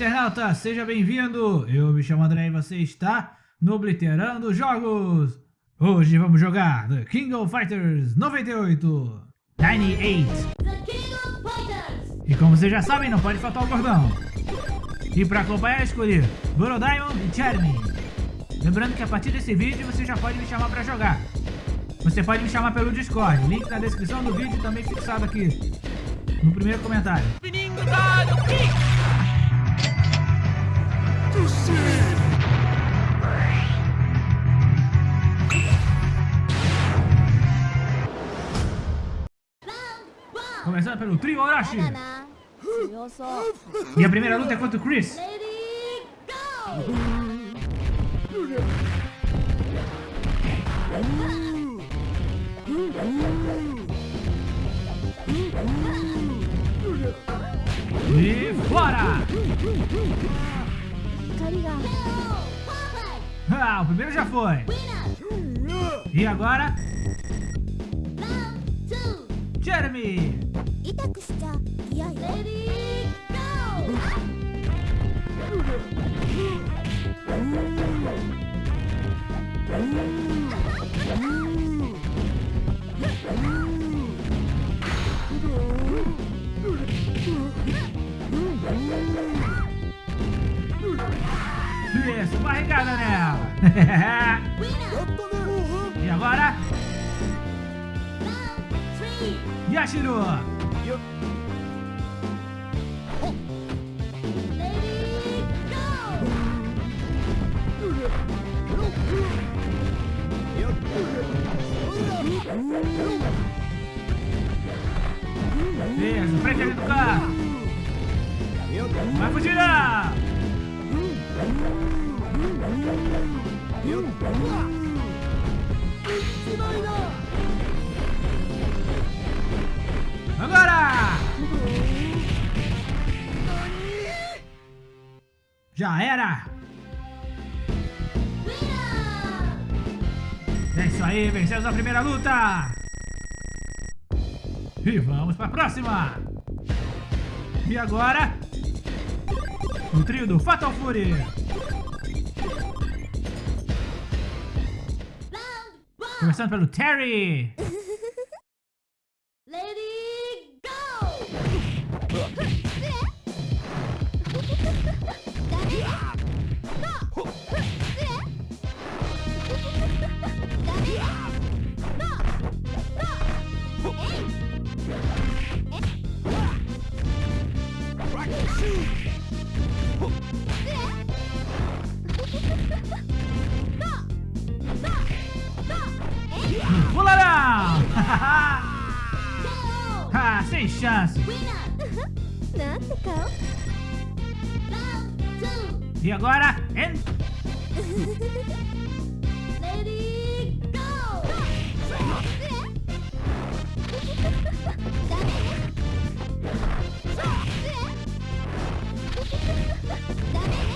internauta, seja bem-vindo! Eu me chamo André e você está no Obliterando Jogos! Hoje vamos jogar The King of Fighters 98! 98! E como vocês já sabem, não pode faltar o gordão! E para acompanhar, escolhi Borodion e Charmy. Lembrando que a partir desse vídeo você já pode me chamar para jogar. Você pode me chamar pelo Discord, link na descrição do vídeo também fixado aqui no primeiro comentário. Começando pelo trio Orochi. E a primeira luta é contra o Chris. E fora! Ah, o primeiro já foi. E agora? Jeremy! Isso, barrigada nela. e agora? Yashiro. Já era! É isso aí, vencemos a primeira luta! E vamos para a próxima! E agora? O trio do Fatal Fury! Começando pelo Terry! Pularão! ah, sem chance! E agora, en...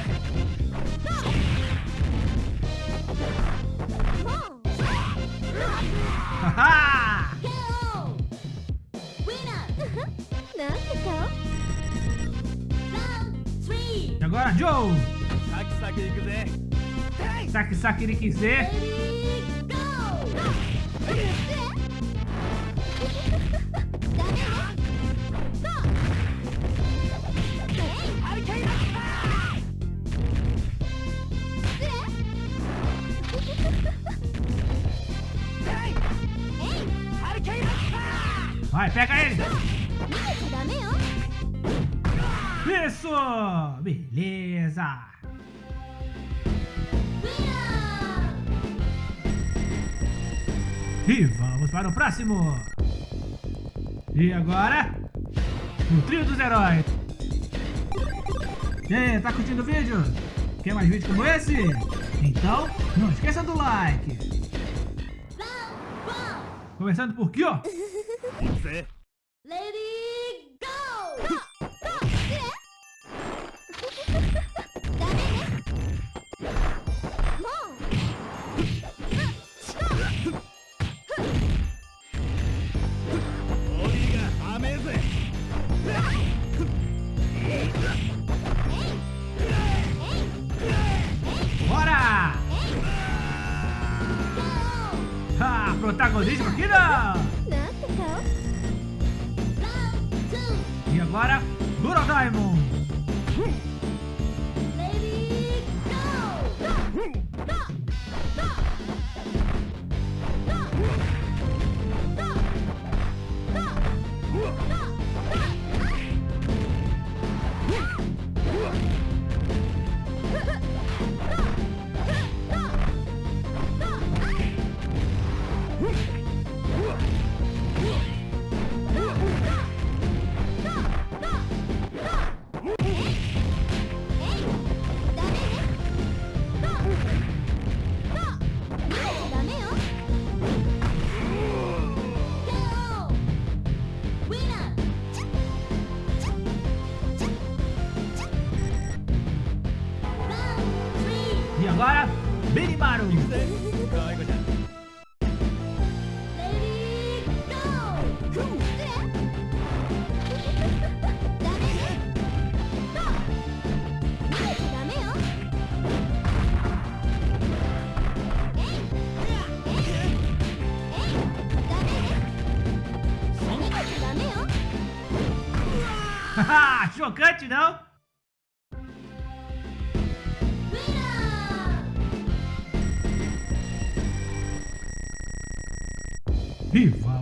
E agora, Joe! Saque, saque, ele quiser. Saque, saque, ele quiser. isso Beleza? E vamos para o próximo. E agora? O trio dos heróis. E aí, tá curtindo o vídeo? Quer mais vídeos como esse? Então, não esqueça do like. Começando por aqui, ó. Lady agora, Mini Maru.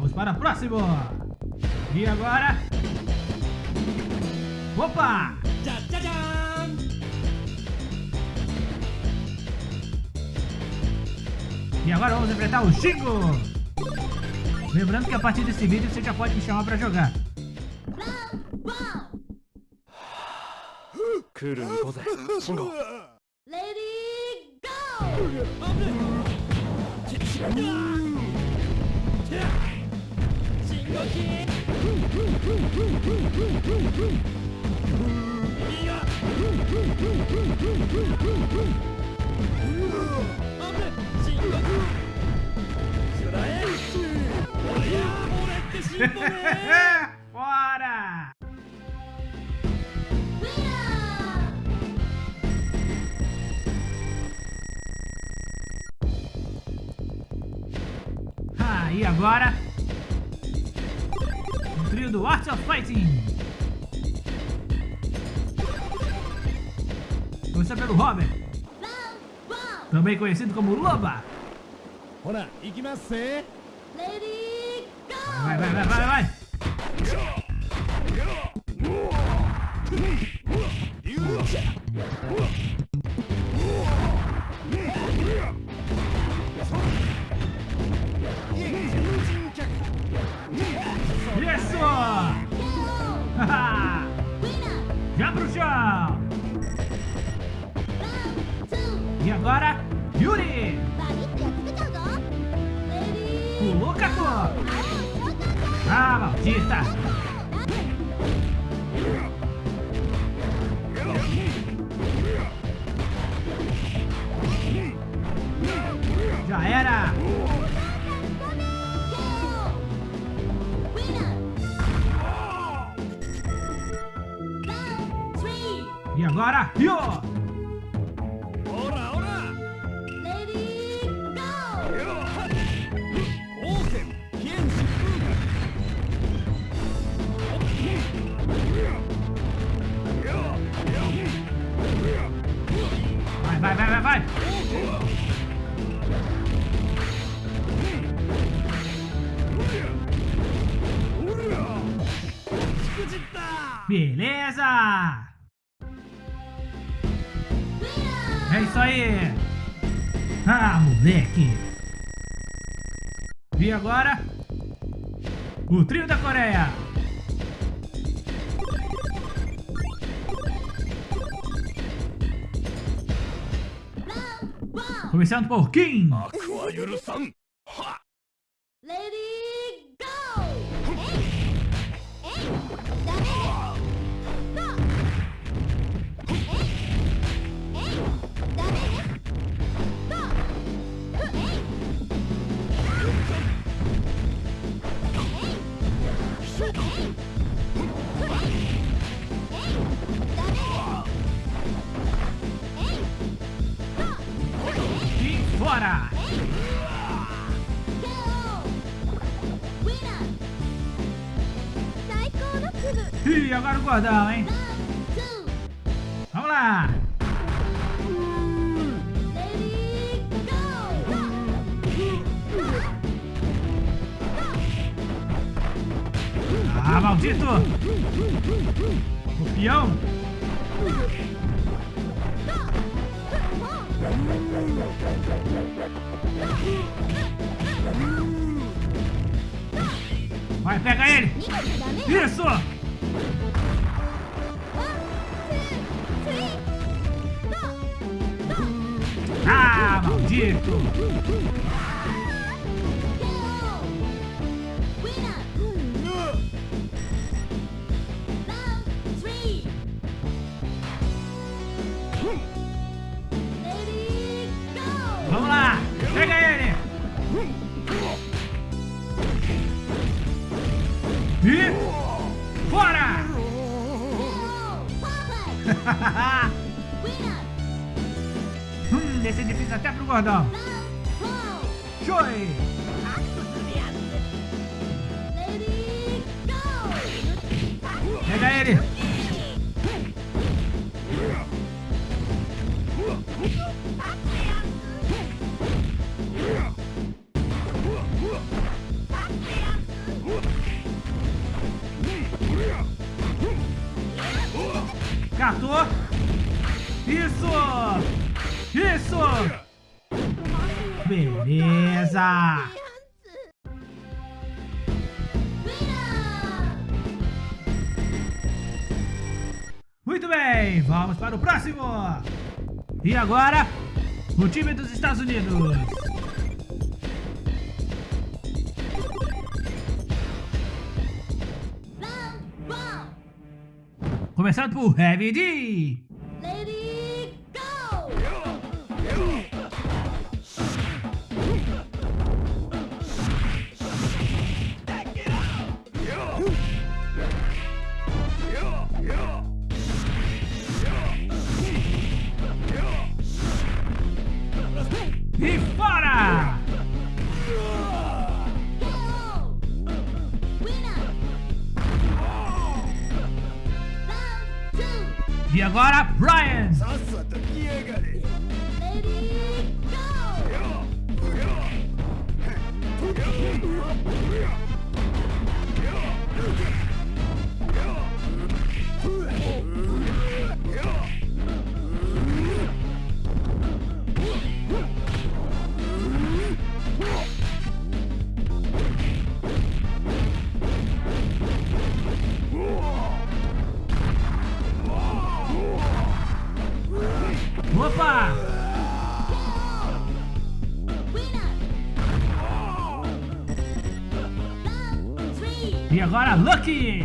Vamos para o próximo. E agora... Opa! Tchá, tchá, tchá. E agora vamos enfrentar o Xingo. Lembrando que a partir desse vídeo você já pode me chamar pra jogar. Lady Go! Bora! Ah, e agora do Art of Fighting. Começa pelo Robert, também conhecido como Loba. Vai, vai, vai, vai, vai. Yo! Ora, ora! Lady, go! Yo, ha! Oken, Ken Shifuga! Vai, vai, vai, vai, vai! Beleza! É isso aí. Ah, moleque. E agora? O trio da Coreia. Começando por Kim. gordão, hein? Vamos lá! Ah, maldito! O! Vai, pega ele! Isso! Ah, maldito! Vamos gordão. Joy! Pega ele! Catou! Isso! Isso! Beleza! Muito bem, vamos para o próximo! E agora, o time dos Estados Unidos. Começando por Heavy D. agora, Brian. E agora, Lucky.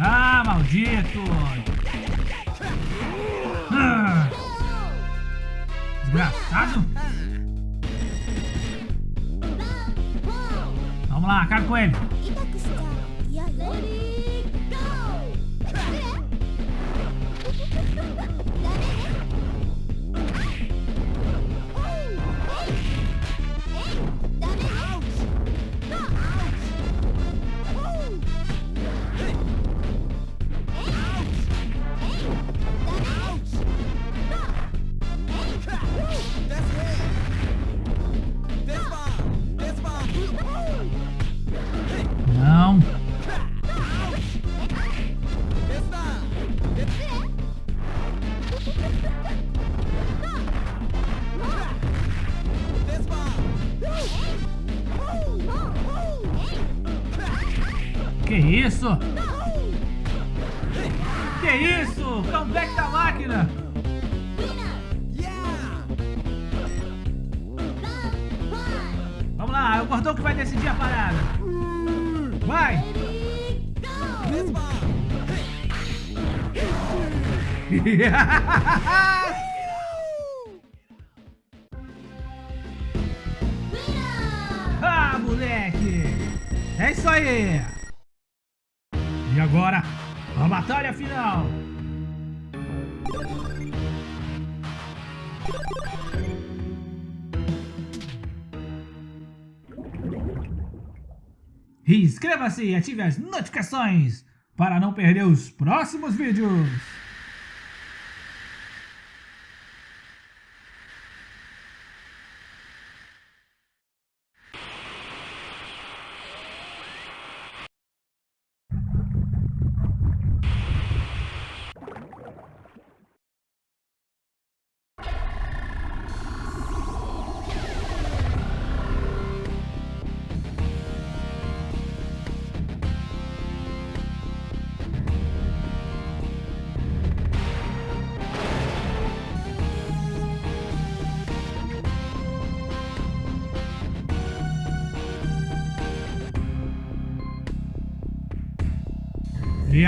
Ah, maldito! Ah, desgraçado! Vamos lá, acaba com ele. Que isso? Que isso? Comeback da máquina! Vamos lá, é o gordão que vai decidir a parada. Vai! ah, moleque! É isso aí! Inscreva-se e ative as notificações para não perder os próximos vídeos.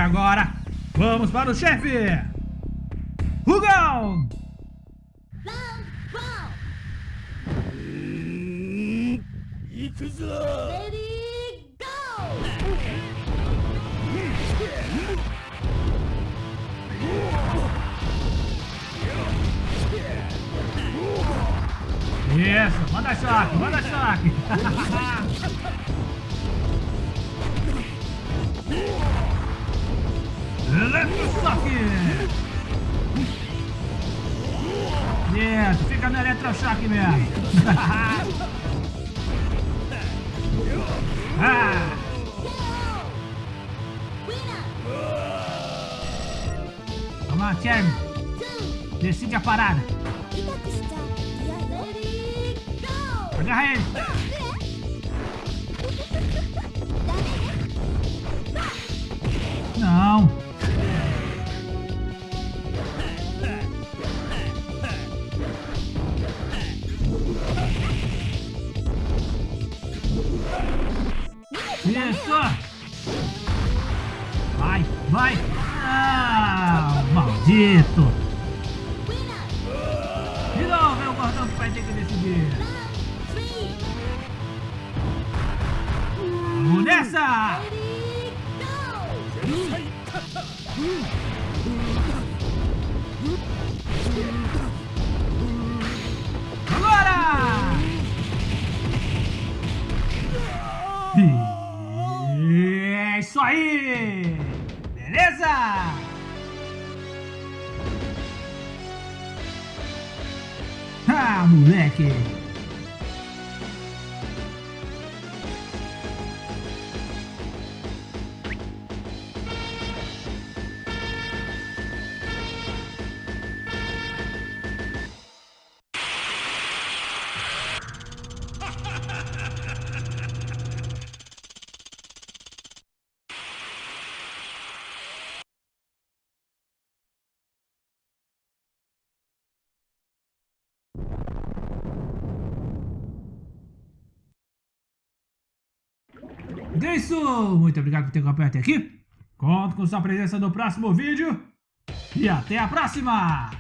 agora, vamos para o chefe! Rugão! Isso, manda choque, manda choque! Let's Suck! Yeah, fica no Eletrochoque mesmo. ah. Vamos lá, Cherry. Decide a parada. Agarra ele. Winner. De novo é o gordão que vai ter que decidir! Vamos nessa! Ready, moleque! É isso! Muito obrigado por ter acompanhado até aqui. Conto com sua presença no próximo vídeo. E até a próxima!